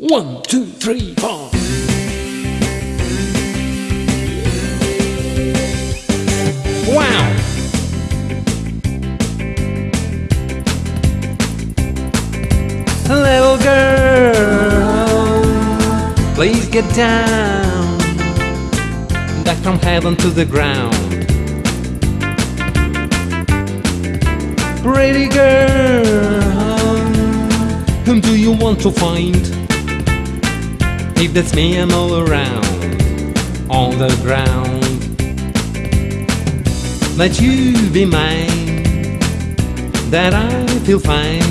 One, two, three, four. Wow! Little girl, please get down. Back from heaven to the ground. Pretty girl, whom do you want to find? If that's me, I'm all around, on the ground. Let you be mine, that I feel fine.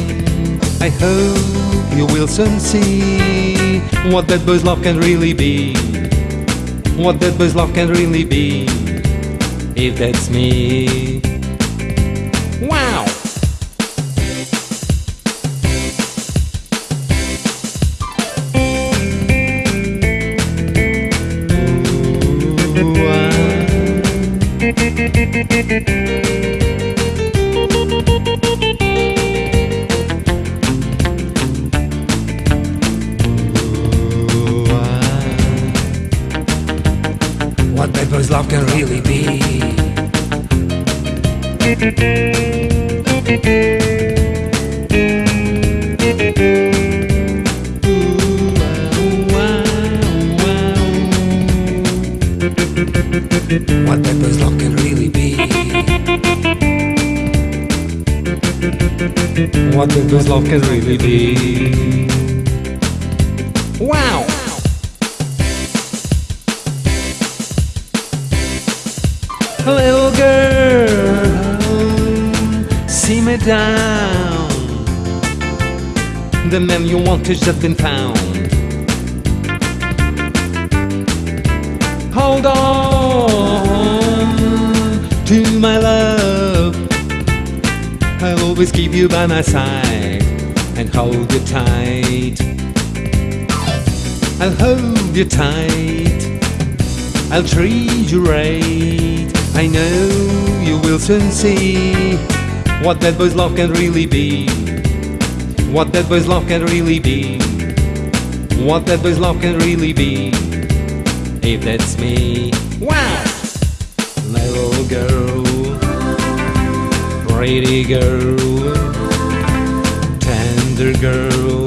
I hope you will soon see what that boy's love can really be. What that boy's love can really be, if that's me. Wow! What boy's love can really be. What boy's love can really be. What boy's love can really be. Wow! Little girl, see me down. The man you want has just been found. Hold on always keep you by my side and hold you tight. I'll hold you tight. I'll treat you right. I know you will soon see what that boy's love can really be. What that boy's love can really be. What that boy's love can really be. If that's me. Wow! Little girl, pretty girl, tender girl.